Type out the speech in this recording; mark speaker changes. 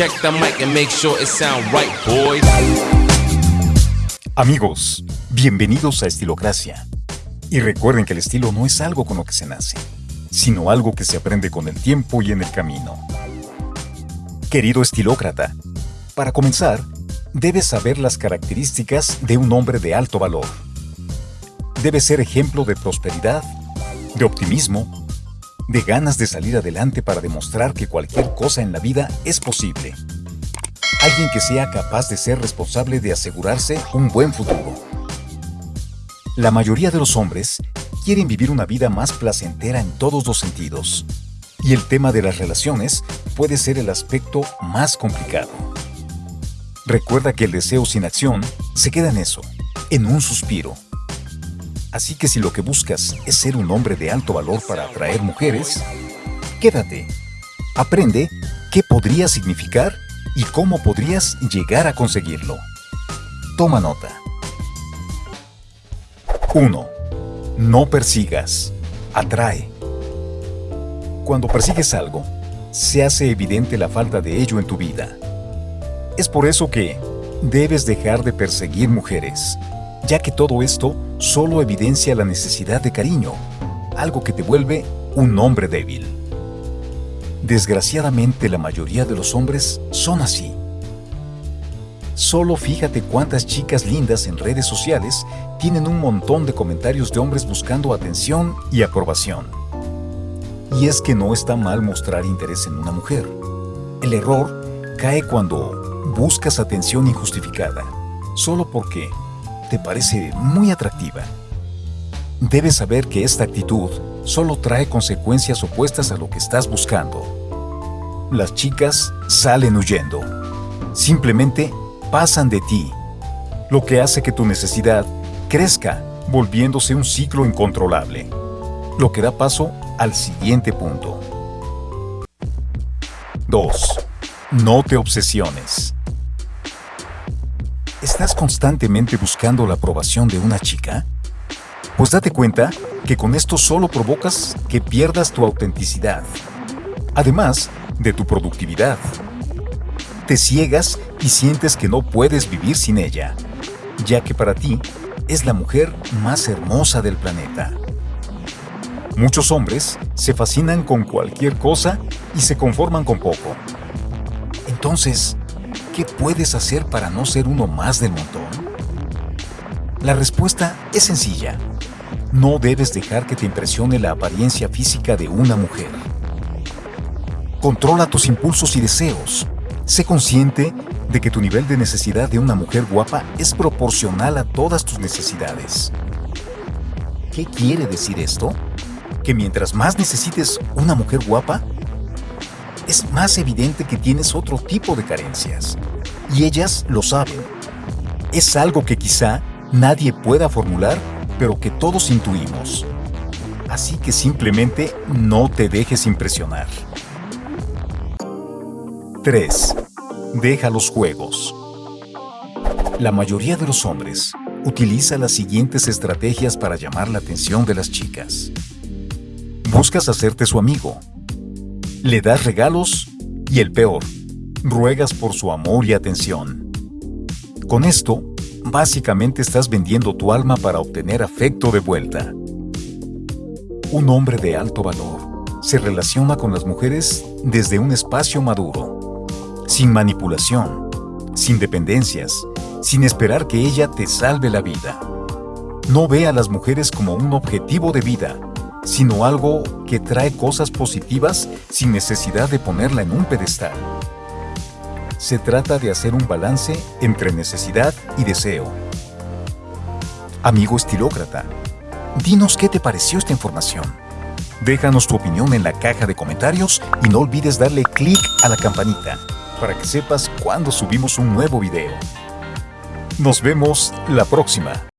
Speaker 1: Check the mic and make sure it right, boys.
Speaker 2: Amigos, bienvenidos a Estilocracia. Y recuerden que el estilo no es algo con lo que se nace, sino algo que se aprende con el tiempo y en el camino. Querido estilócrata, para comenzar, debes saber las características de un hombre de alto valor. Debe ser ejemplo de prosperidad, de optimismo, de ganas de salir adelante para demostrar que cualquier cosa en la vida es posible. Alguien que sea capaz de ser responsable de asegurarse un buen futuro. La mayoría de los hombres quieren vivir una vida más placentera en todos los sentidos. Y el tema de las relaciones puede ser el aspecto más complicado. Recuerda que el deseo sin acción se queda en eso, en un suspiro. Así que si lo que buscas es ser un hombre de alto valor para atraer mujeres, quédate. Aprende qué podría significar y cómo podrías llegar a conseguirlo. Toma nota. 1. No persigas. Atrae. Cuando persigues algo, se hace evidente la falta de ello en tu vida. Es por eso que debes dejar de perseguir mujeres ya que todo esto solo evidencia la necesidad de cariño, algo que te vuelve un hombre débil. Desgraciadamente la mayoría de los hombres son así. Solo fíjate cuántas chicas lindas en redes sociales tienen un montón de comentarios de hombres buscando atención y aprobación. Y es que no está mal mostrar interés en una mujer. El error cae cuando buscas atención injustificada, solo porque te parece muy atractiva. Debes saber que esta actitud solo trae consecuencias opuestas a lo que estás buscando. Las chicas salen huyendo. Simplemente pasan de ti, lo que hace que tu necesidad crezca, volviéndose un ciclo incontrolable, lo que da paso al siguiente punto. 2. No te obsesiones. ¿Estás constantemente buscando la aprobación de una chica? Pues date cuenta que con esto solo provocas que pierdas tu autenticidad, además de tu productividad. Te ciegas y sientes que no puedes vivir sin ella, ya que para ti es la mujer más hermosa del planeta. Muchos hombres se fascinan con cualquier cosa y se conforman con poco. Entonces, ¿Qué puedes hacer para no ser uno más del montón? La respuesta es sencilla. No debes dejar que te impresione la apariencia física de una mujer. Controla tus impulsos y deseos. Sé consciente de que tu nivel de necesidad de una mujer guapa es proporcional a todas tus necesidades. ¿Qué quiere decir esto? Que mientras más necesites una mujer guapa, es más evidente que tienes otro tipo de carencias. Y ellas lo saben. Es algo que quizá nadie pueda formular, pero que todos intuimos. Así que simplemente no te dejes impresionar. 3. Deja los juegos. La mayoría de los hombres utiliza las siguientes estrategias para llamar la atención de las chicas. Buscas hacerte su amigo, le das regalos y el peor, ruegas por su amor y atención. Con esto, básicamente estás vendiendo tu alma para obtener afecto de vuelta. Un hombre de alto valor se relaciona con las mujeres desde un espacio maduro, sin manipulación, sin dependencias, sin esperar que ella te salve la vida. No ve a las mujeres como un objetivo de vida, sino algo que trae cosas positivas sin necesidad de ponerla en un pedestal. Se trata de hacer un balance entre necesidad y deseo. Amigo estilócrata, dinos qué te pareció esta información. Déjanos tu opinión en la caja de comentarios y no olvides darle clic a la campanita para que sepas cuando subimos un nuevo video. Nos vemos la próxima.